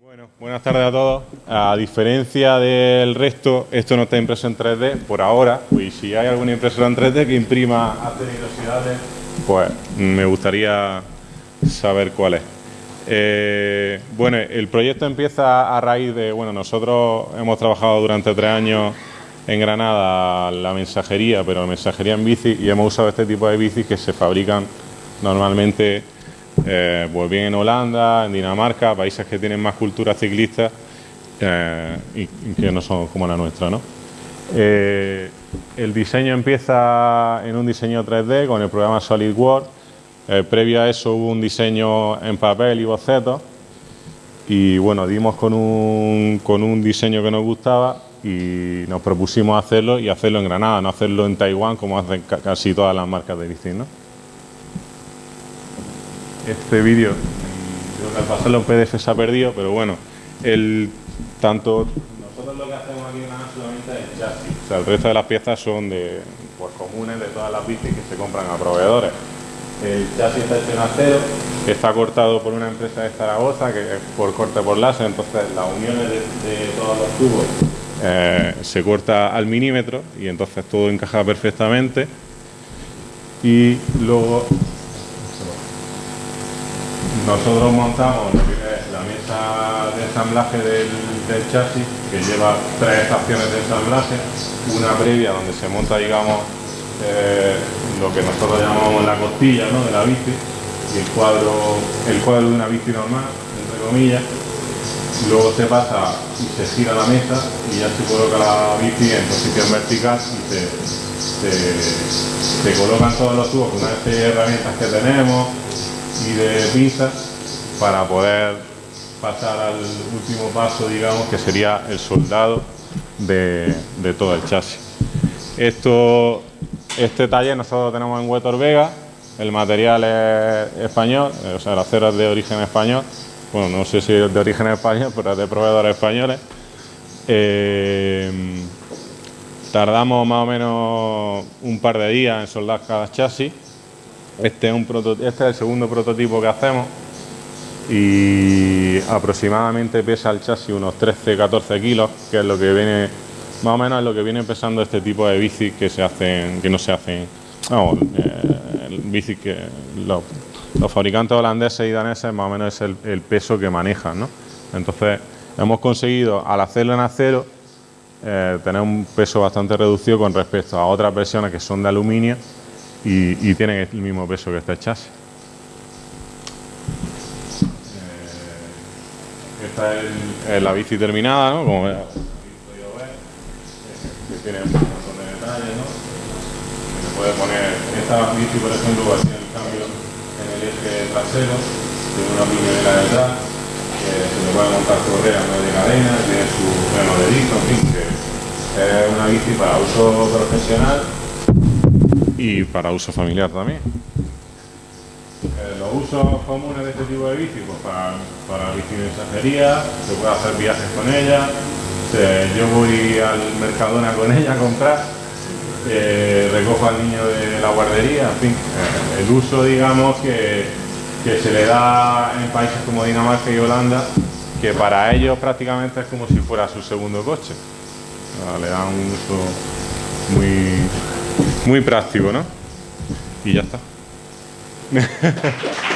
Bueno, buenas tardes a todos. A diferencia del resto, esto no está impreso en 3D por ahora. Y si hay alguna impresora en 3D que imprima velocidades, pues me gustaría saber cuál es. Eh, bueno, el proyecto empieza a raíz de, bueno, nosotros hemos trabajado durante tres años en Granada la mensajería, pero la mensajería en bici y hemos usado este tipo de bicis que se fabrican normalmente eh, pues bien en Holanda, en Dinamarca, países que tienen más cultura ciclista eh, y, que no son como la nuestra. ¿no? Eh, el diseño empieza en un diseño 3D con el programa SolidWorks. previo a eso hubo un diseño en papel y bocetos y bueno, dimos con un, con un diseño que nos gustaba y nos propusimos hacerlo y hacerlo en Granada, no hacerlo en Taiwán como hacen casi todas las marcas de bici. ¿no? Este vídeo, creo que al pasarlo en PDF se ha perdido, pero bueno, el tanto nosotros lo que hacemos aquí en solamente es el chasis, o sea, el resto de las piezas son de pues, comunes de todas las bicis que se compran a proveedores. El chasis está hecho en acero, está cortado por una empresa de Zaragoza que es por corte por láser, entonces las uniones de, todos los tubos eh, se corta al milímetro y entonces todo encaja perfectamente. Y luego nosotros montamos la mesa de ensamblaje del, chasis, que lleva tres estaciones de ensamblaje, una previa donde se monta, digamos, eh, lo que nosotros llamamos la costilla de la bici, y el cuadro, el cuadro de una bici normal, entre comillas. Luego se pasa y se gira la mesa y ya se coloca la bici en posición vertical y se, colocan todos los tubos con una serie de herramientas que tenemos, y de pinzas para poder pasar al último paso, digamos, que sería el soldado de, todo el chasis. Esto, este taller nosotros tenemos en Huetor Vega, el material es español, o sea, el acero es de origen español, bueno, no sé si es de origen español, pero es de proveedores españoles. Eh, tardamos más o menos un par de días en soldar cada chasis este este es el segundo prototipo que hacemos y aproximadamente pesa el chasis unos 13-14 kilos, que es lo que viene, más o menos es lo que viene pesando este tipo de bicis que se hacen, que no se hacen, vamos, eh, bicis que los, fabricantes holandeses y daneses más o menos es el, peso que manejan, ¿no? Entonces hemos conseguido al hacerlo en acero eh, tener un peso bastante reducido con respecto a otras versiones que son de aluminio y, tienen el mismo peso que este chasis. Eh, esta es, la bici terminada, ¿no? Como veis, que tiene un montón de detalles, ¿no? Que se puede poner, esta bici por ejemplo va a tener el cambio en el eje trasero, tiene una piñonera detrás, que se le puede montar correa no de cadena, tiene su freno de disco, en fin, que es una bici para uso profesional y para uso familiar también. Eh, los usos comunes de este tipo de bici, pues para, para bici de mensajería, se puede hacer viajes con ella, yo voy al Mercadona con ella a comprar, eh, recojo al niño de la guardería, en fin, eh, el uso digamos que, que se le da en países como Dinamarca y Holanda, que para ellos prácticamente es como si fuera su segundo coche. le dan un uso muy, muy práctico, ¿no? Y ya está.